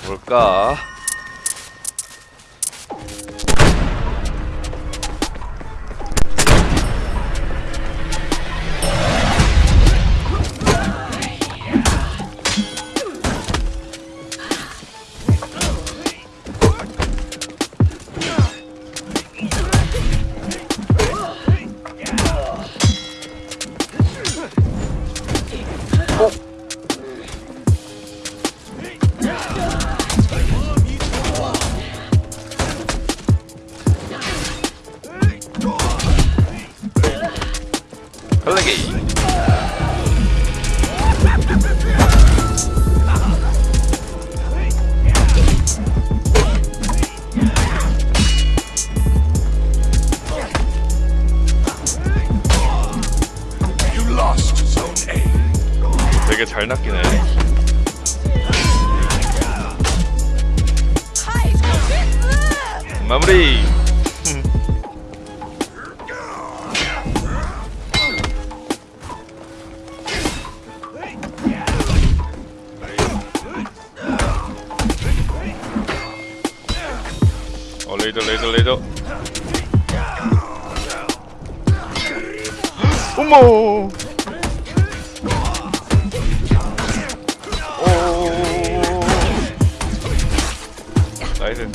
가볼까? A. 되게 잘 낚이네. 마무리 레이저 레이저 레이저. 어머 오 나이스.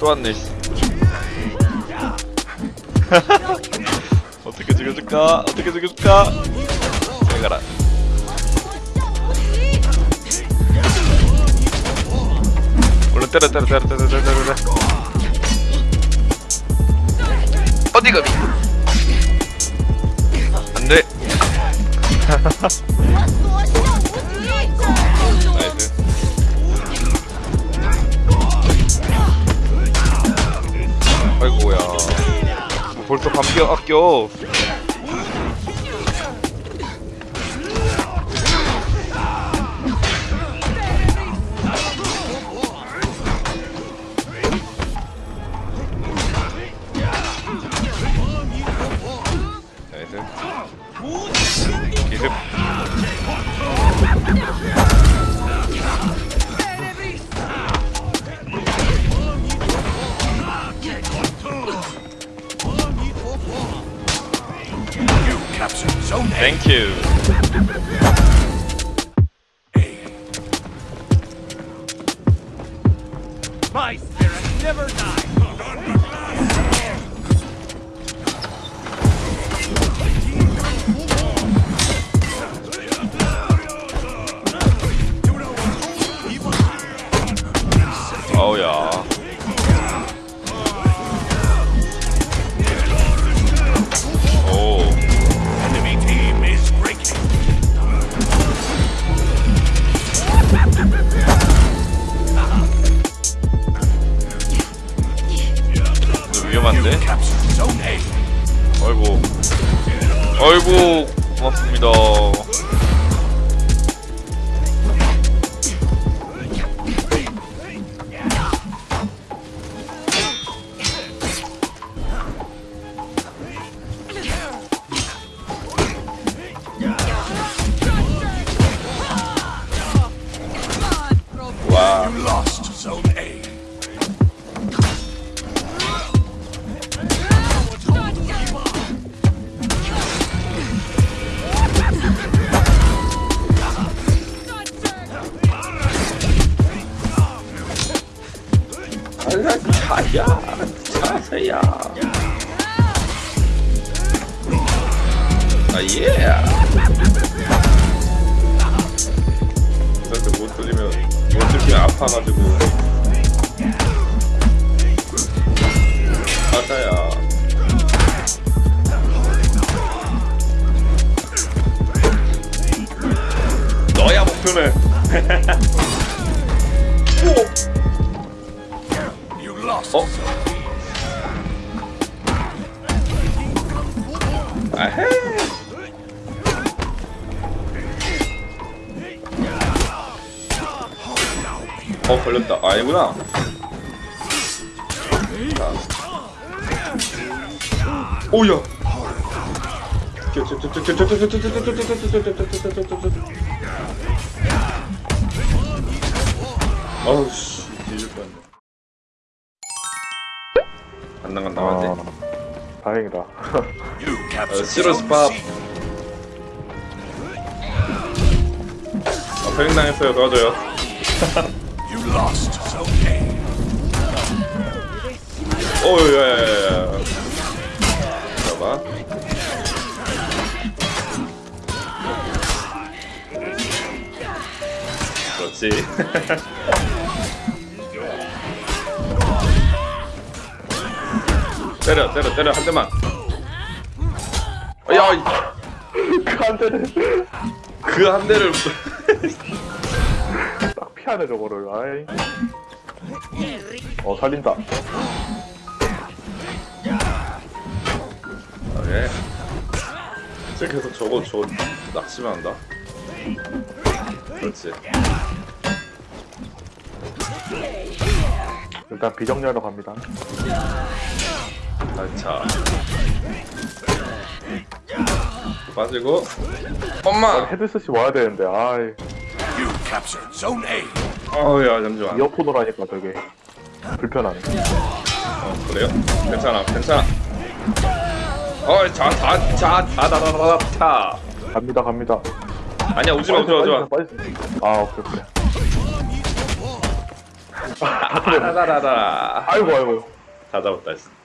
또 왔네 씨. 어떻게 죽여줄까? 어떻게 죽여줄까? 잘 가라 때려 어디 가비 안돼. 아이고야. 뭐 벌써 감기 아껴 Thank you. My spirit never dies. 아이고 고맙습니다 자야. 자세야. 아예. 그래서 못 들리면 못 들리면 아파가지고. 맞아야. 너야 목표는. lost 어? 아헤. 어 걸렸다. 아니구나. 자. 오야. 어우 씨. 뒤질 뻔했네 안 나간 나가지 아, 다행이다. You 어, captured 시로스 Zone. 팝 C. 아, 패링 당했어요. 도와줘요. You lost. Zone A. 어우 야 야 야야. 봐봐. 그렇지 때려 때려 때려 한 대만 야, 이- 한 대를 그 한 대를 딱 피하네 저거를. 아이. 어 살린다. 예. 쟤 계속 저거 저 낚시만 한다. 그렇지. 일단 비정리하러 갑니다. 알차. 빠지고. 엄마. 헤드셋이 와야 되는데 아이. 어우야 잠시만. 이어폰으로 하니까 되게 불편하네. 어, 그래요? 괜찮아 괜찮아. 자. 갑니다 갑니다. 아니야 오지마 오지마 오지마. 아 오케이 오케이. 아다다다다. 아이고 아이고. 다 잡았다. 씨.